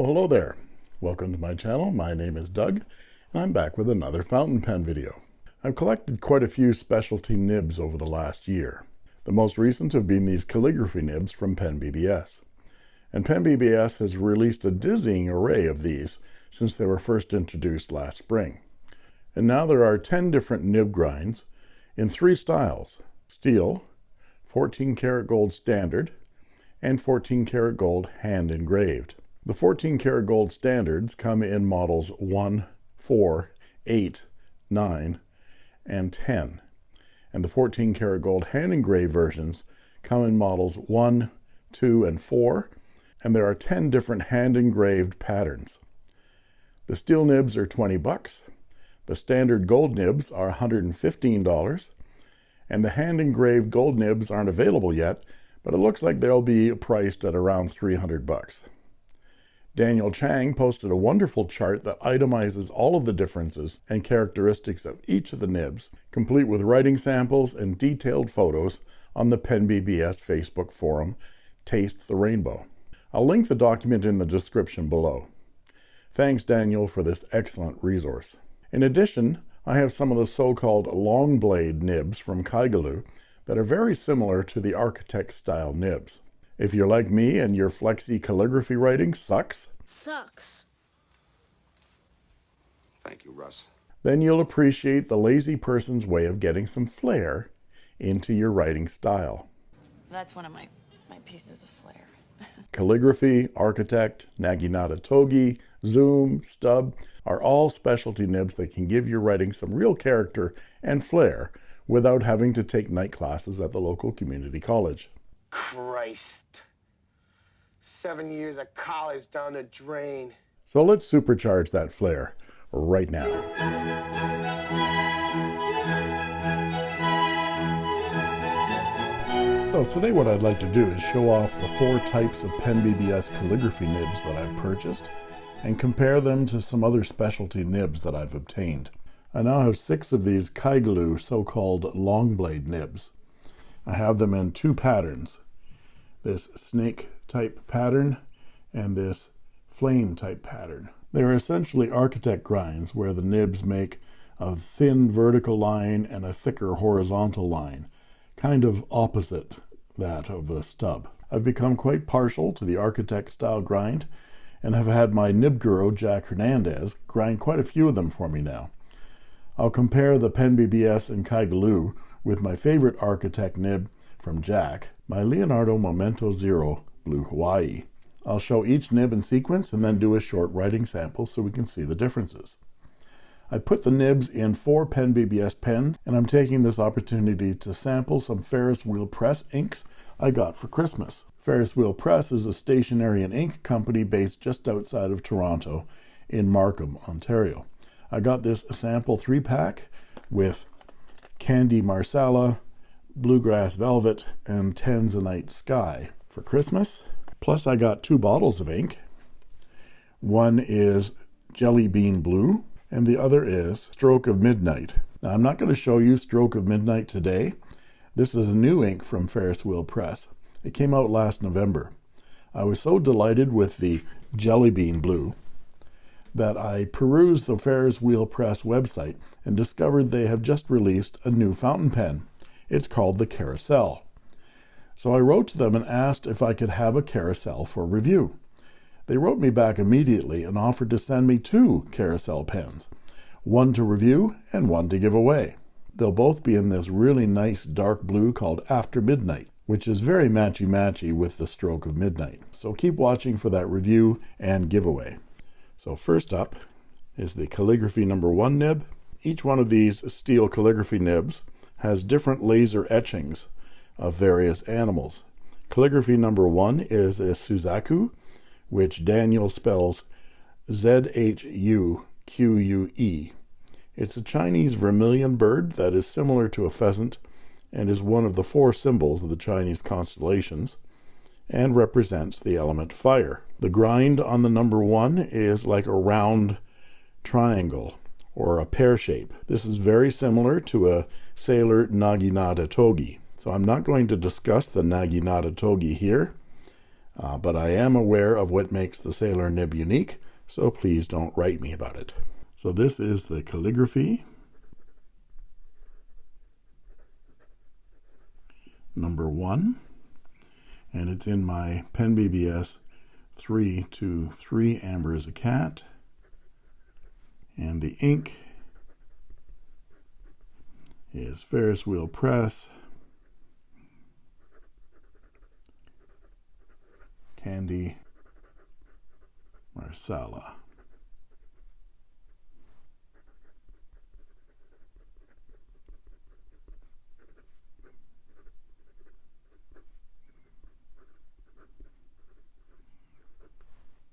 Oh, hello there. Welcome to my channel. My name is Doug, and I'm back with another fountain pen video. I've collected quite a few specialty nibs over the last year. The most recent have been these calligraphy nibs from Pen BBS. And Pen BBS has released a dizzying array of these since they were first introduced last spring. And now there are 10 different nib grinds in three styles, steel, 14 karat gold standard, and 14 karat gold hand engraved. The 14 karat gold standards come in models 1, 4, 8, 9, and 10. And the 14 karat gold hand engraved versions come in models 1, 2, and 4, and there are 10 different hand engraved patterns. The steel nibs are 20 bucks. The standard gold nibs are $115, and the hand engraved gold nibs aren't available yet, but it looks like they'll be priced at around 300 bucks. Daniel Chang posted a wonderful chart that itemizes all of the differences and characteristics of each of the nibs, complete with writing samples and detailed photos on the PenBBS Facebook forum, Taste the Rainbow. I'll link the document in the description below. Thanks, Daniel, for this excellent resource. In addition, I have some of the so-called long blade nibs from Kaigelu that are very similar to the architect style nibs. If you're like me and your flexi calligraphy writing sucks, Sucks. Thank you, Russ. then you'll appreciate the lazy person's way of getting some flair into your writing style. That's one of my, my pieces of flair. Calligraphy, Architect, Naginata Togi, Zoom, Stub are all specialty nibs that can give your writing some real character and flair without having to take night classes at the local community college. Christ. Seven years of college down the drain. So let's supercharge that flair right now. So today what I'd like to do is show off the four types of Pen BBS calligraphy nibs that I've purchased and compare them to some other specialty nibs that I've obtained. I now have six of these Kaigelu so-called long blade nibs. I have them in two patterns, this snake type pattern and this flame type pattern. They're essentially architect grinds where the nibs make a thin vertical line and a thicker horizontal line, kind of opposite that of the stub. I've become quite partial to the architect style grind and have had my nib guru Jack Hernandez grind quite a few of them for me now. I'll compare the Pen BBS and Kaigelu with my favorite architect nib from Jack, my Leonardo Momento Zero Blue Hawaii. I'll show each nib in sequence and then do a short writing sample so we can see the differences. I put the nibs in four Pen BBS pens, and I'm taking this opportunity to sample some Ferris Wheel Press inks I got for Christmas. Ferris Wheel Press is a stationery and ink company based just outside of Toronto in Markham, Ontario. I got this sample three pack with Candy Marsala, Bluegrass Velvet, and Tanzanite Sky for Christmas. Plus, I got two bottles of ink. One is Jelly Bean Blue, and the other is Stroke of Midnight. Now, I'm not going to show you Stroke of Midnight today. This is a new ink from Ferris Wheel Press. It came out last November. I was so delighted with the Jelly Bean Blue that I perused the Ferris Wheel Press website and discovered they have just released a new fountain pen. It's called the Carousel. So I wrote to them and asked if I could have a carousel for review. They wrote me back immediately and offered to send me two carousel pens, one to review and one to give away. They'll both be in this really nice dark blue called After Midnight, which is very matchy-matchy with the Stroke of Midnight. So keep watching for that review and giveaway. So first up is the calligraphy number one nib. Each one of these steel calligraphy nibs has different laser etchings of various animals. Calligraphy number one is a Suzaku, which Daniel spells Z-H-U-Q-U-E. It's a Chinese vermilion bird that is similar to a pheasant and is one of the four symbols of the Chinese constellations and represents the element fire. The grind on the number one is like a round triangle or a pear shape. This is very similar to a sailor Naginata Togi. So I'm not going to discuss the Naginata Togi here. Uh, but I am aware of what makes the Sailor nib unique, so please don't write me about it. So this is the calligraphy. Number one, and it's in my Pen BBS 3 to 3 Amber is a cat. And the ink is Ferris Wheel Press. Candy Marsala.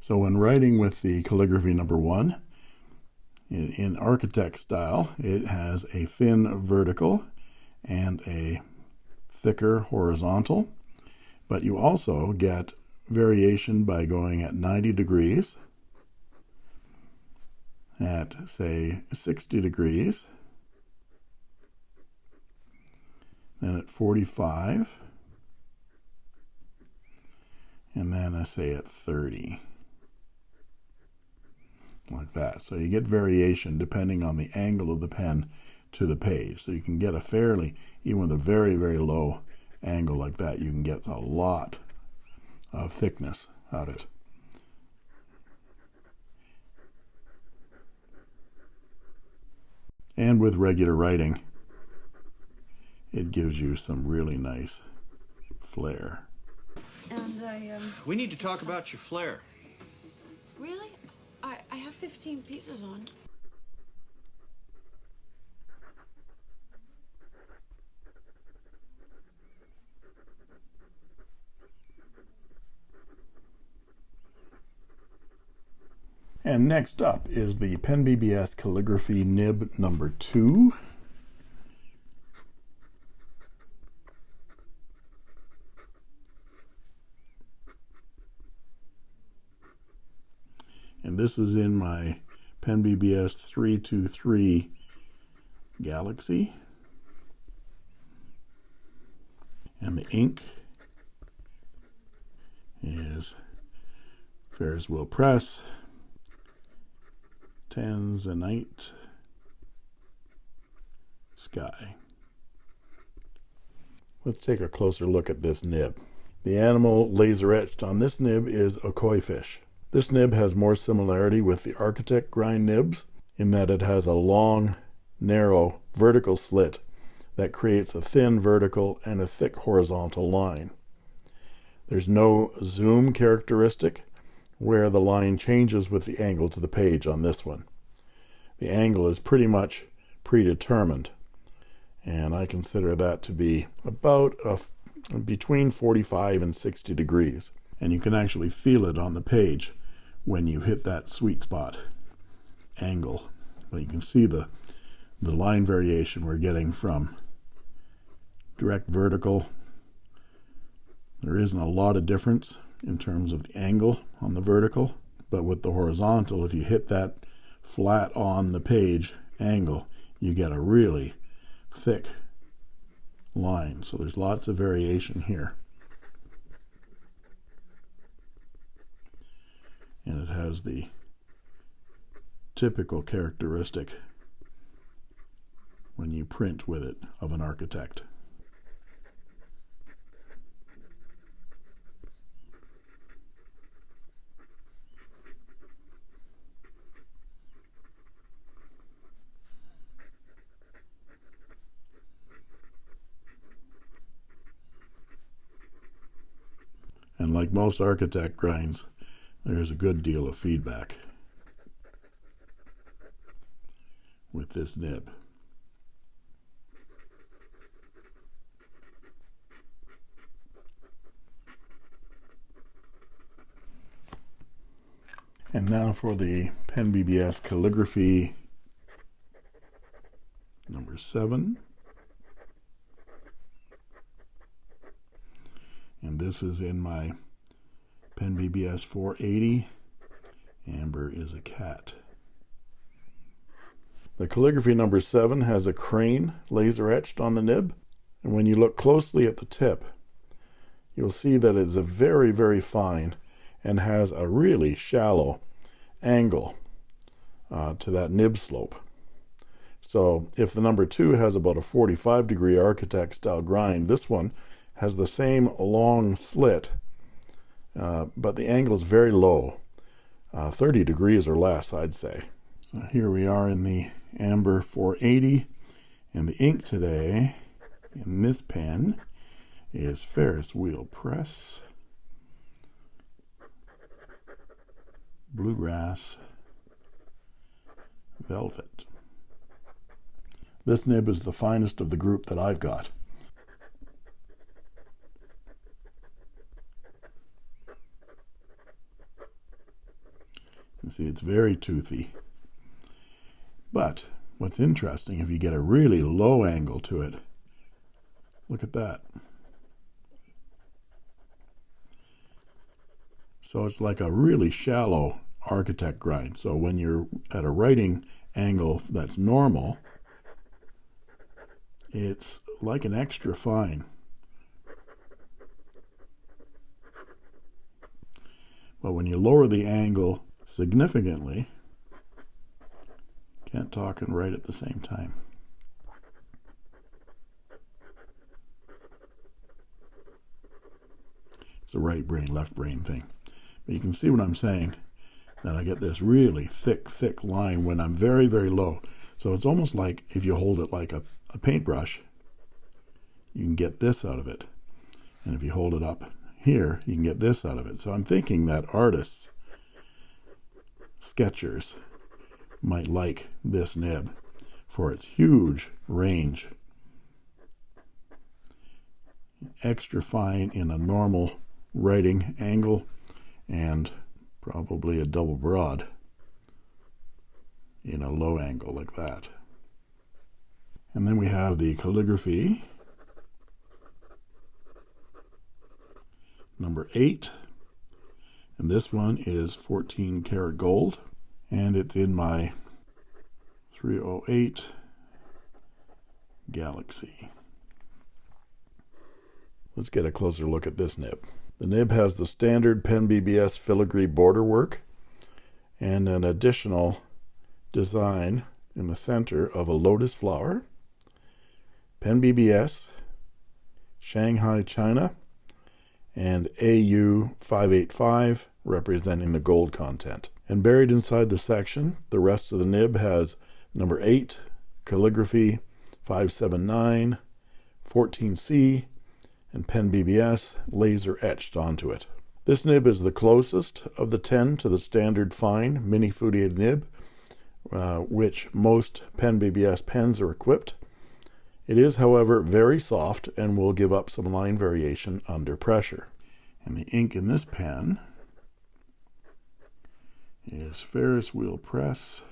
So when writing with the calligraphy number one, in, in architect style, it has a thin vertical and a thicker horizontal, but you also get variation by going at 90 degrees, at say 60 degrees, then at 45, and then I say at 30 like that. So you get variation depending on the angle of the pen to the page. So you can get a fairly, even with a very, very low angle like that, you can get a lot of thickness out of it. And with regular writing, it gives you some really nice flair. And I, um... We need to talk about your flair. Really? I, have 15 pieces on. And next up is the Pen BBS Calligraphy Nib number two. This is in my Pen BBS 323 Galaxy. And the ink is Ferris Wheel Press, Tanzanite Sky. Let's take a closer look at this nib. The animal laser etched on this nib is a koi fish. This nib has more similarity with the Architect grind nibs in that it has a long, narrow vertical slit that creates a thin vertical and a thick horizontal line. There's no zoom characteristic where the line changes with the angle to the page on this one. The angle is pretty much predetermined and I consider that to be about between 45 and 60 degrees and you can actually feel it on the page when you hit that sweet spot angle. But you can see the, the line variation we're getting from direct vertical. There isn't a lot of difference in terms of the angle on the vertical, but with the horizontal, if you hit that flat on the page angle, you get a really thick line. So there's lots of variation here. And it has the typical characteristic when you print with it of an architect. And like most architect grinds, there's a good deal of feedback with this nib. And now for the Pen BBS calligraphy number seven. And this is in my Pen BBS 480. Amber is a cat. The calligraphy number 7 has a crane laser etched on the nib. And when you look closely at the tip, you'll see that it's a very, very fine and has a really shallow angle uh, to that nib slope. So if the number two has about a 45 degree architect style grind, this one has the same long slit, uh, but the angle is very low, uh, 30 degrees or less, I'd say. So here we are in the Amber 480, and the ink today in this pen is Ferris Wheel Press, Bluegrass, Velvet. This nib is the finest of the group that I've got. You see, it's very toothy. But what's interesting, if you get a really low angle to it, look at that. So it's like a really shallow architect grind. So when you're at a writing angle that's normal, it's like an extra fine. But when you lower the angle significantly, can't talk and write at the same time. It's a right brain, left brain thing. But you can see what I'm saying, that I get this really thick, thick line when I'm very, very low. So it's almost like if you hold it like a, a paintbrush, you can get this out of it. And if you hold it up here, you can get this out of it. So I'm thinking that artists, sketchers, might like this nib for its huge range. Extra fine in a normal writing angle and probably a double broad in a low angle like that. And then we have the calligraphy number 8 and this one is 14 karat gold and it's in my 308 Galaxy. Let's get a closer look at this nib. The nib has the standard Pen BBS filigree border work and an additional design in the center of a lotus flower. Pen BBS, Shanghai, China, and AU585 representing the gold content. And buried inside the section, the rest of the nib has number 8, calligraphy 579, 14C, and pen BBS laser etched onto it. This nib is the closest of the 10 to the standard fine mini Fudier nib, uh, which most pen BBS pens are equipped. It is, however, very soft and will give up some line variation under pressure. And the ink in this pen is Ferris Wheel Press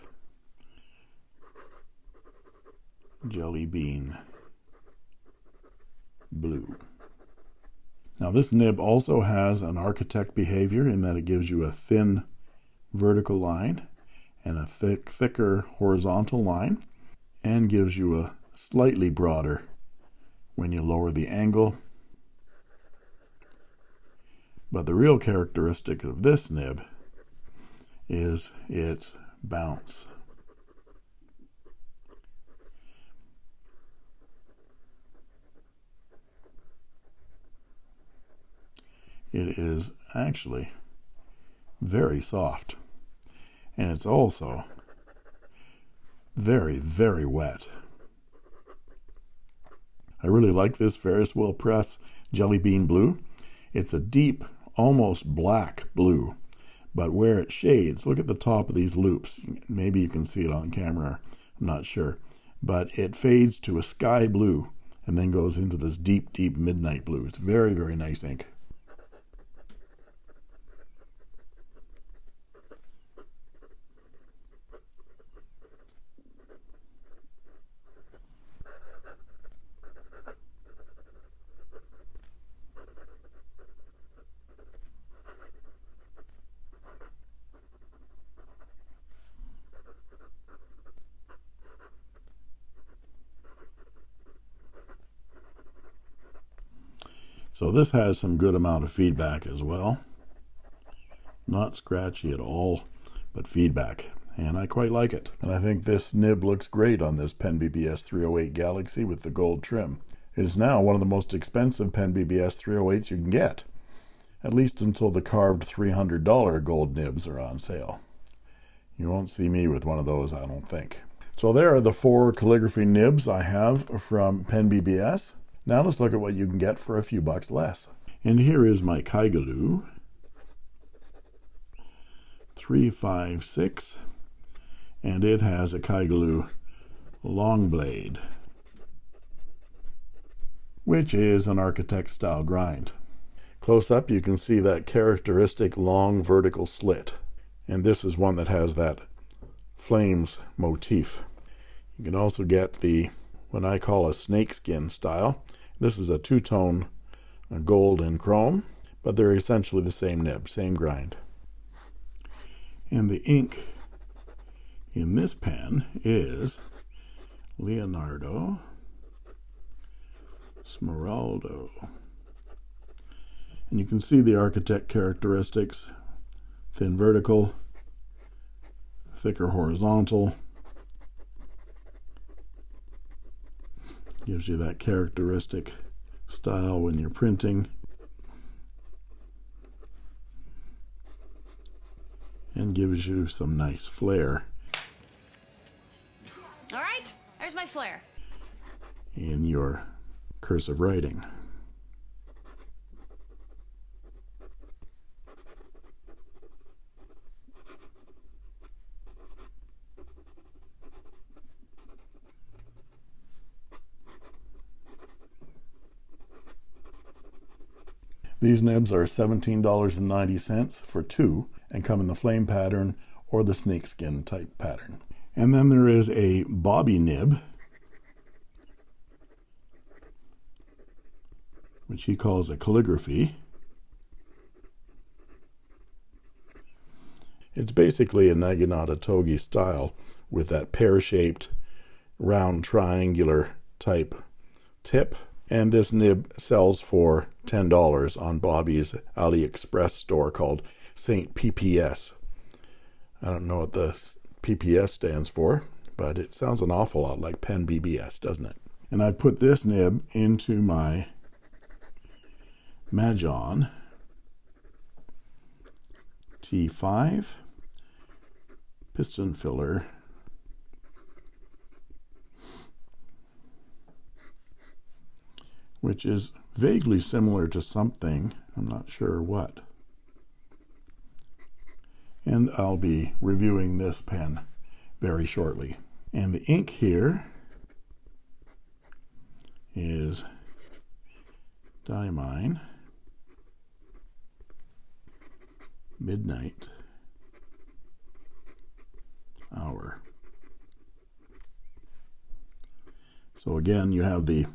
Jelly Bean Blue. Now this nib also has an architect behavior in that it gives you a thin vertical line and a thick, thicker horizontal line and gives you a slightly broader when you lower the angle. But the real characteristic of this nib is its bounce. It is actually very soft and it's also very, very wet. I really like this Ferris Wheel Press Jelly Bean Blue. It's a deep, almost black blue but where it shades, look at the top of these loops. Maybe you can see it on camera, I'm not sure. But it fades to a sky blue and then goes into this deep, deep midnight blue. It's very, very nice ink. This has some good amount of feedback as well. Not scratchy at all, but feedback. And I quite like it. And I think this nib looks great on this Pen BBS 308 Galaxy with the gold trim. It is now one of the most expensive Pen BBS 308s you can get, at least until the carved $300 gold nibs are on sale. You won't see me with one of those, I don't think. So there are the four calligraphy nibs I have from Pen BBS. Now let's look at what you can get for a few bucks less. And here is my Kaigelu 356 and it has a Kaigelu long blade which is an architect style grind. Close up you can see that characteristic long vertical slit and this is one that has that flames motif. You can also get the what I call a snakeskin style this is a two-tone uh, gold and chrome, but they're essentially the same nib, same grind. And the ink in this pen is Leonardo Smeraldo. And you can see the architect characteristics, thin vertical, thicker horizontal, gives you that characteristic style when you're printing and gives you some nice flair All right, there's my flare. in your cursive writing. These nibs are $17.90 for two and come in the flame pattern or the snakeskin type pattern. And then there is a bobby nib, which he calls a calligraphy. It's basically a Naginata Togi style with that pear-shaped round triangular type tip and this nib sells for $10 on Bobby's AliExpress store called St. PPS. I don't know what the PPS stands for, but it sounds an awful lot like Pen BBS, doesn't it? And I put this nib into my Majohn T5 piston filler which is vaguely similar to something. I'm not sure what. And I'll be reviewing this pen very shortly. And the ink here is Diamine Midnight Hour. So again, you have the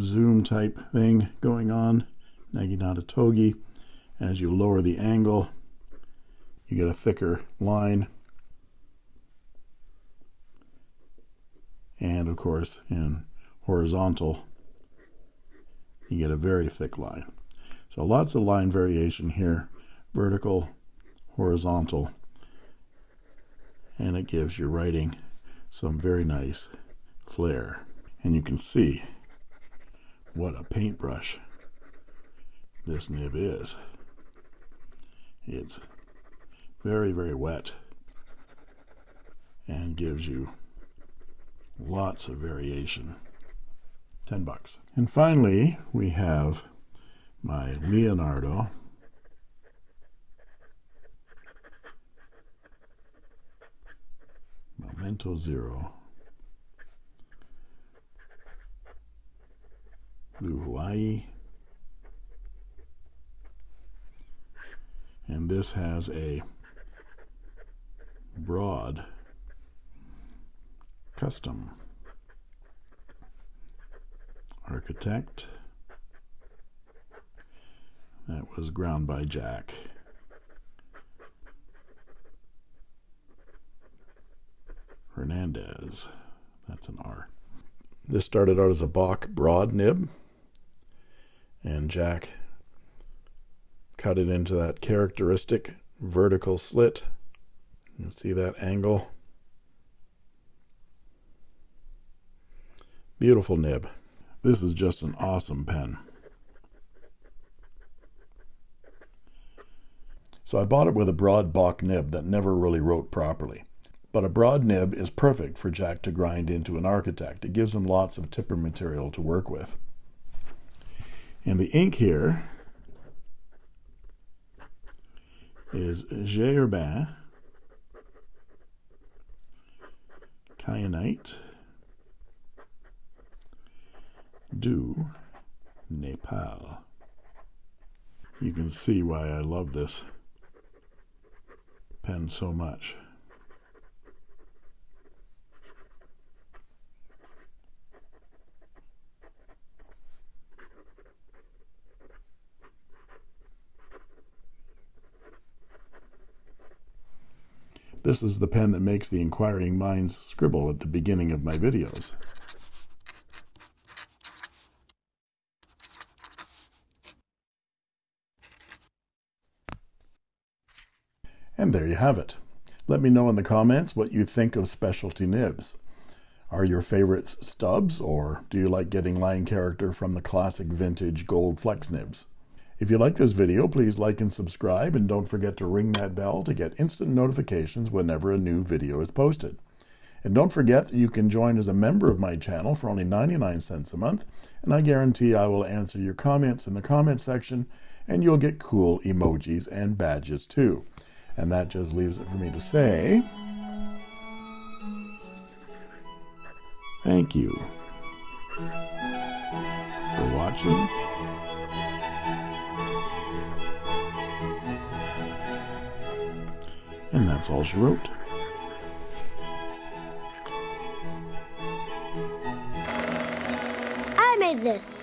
zoom type thing going on. Naginata Togi. As you lower the angle you get a thicker line. And of course in horizontal you get a very thick line. So lots of line variation here. Vertical horizontal. And it gives your writing some very nice flair. And you can see what a paintbrush this nib is. It's very, very wet and gives you lots of variation. 10 bucks. And finally, we have my Leonardo Momento Zero Blue Hawaii. And this has a broad custom architect that was ground by Jack. Hernandez. That's an R. This started out as a Bock broad nib And Jack cut it into that characteristic vertical slit. You see that angle? Beautiful nib. This is just an awesome pen. So I bought it with a broad Bock nib that never really wrote properly. But a broad nib is perfect for Jack to grind into an architect. It gives him lots of tipper material to work with. And the ink here is J. Herbin Kyanite du Nepal. You can see why I love this pen so much. This is the pen that makes the inquiring minds scribble at the beginning of my videos. And there you have it. Let me know in the comments what you think of specialty nibs. Are your favorites stubs, or do you like getting line character from the classic vintage gold flex nibs? If you like this video, please like and subscribe, and don't forget to ring that bell to get instant notifications whenever a new video is posted. And don't forget that you can join as a member of my channel for only 99 cents a month, and I guarantee I will answer your comments in the comment section, and you'll get cool emojis and badges too. And that just leaves it for me to say, thank you for watching. And that's all she wrote. I made this.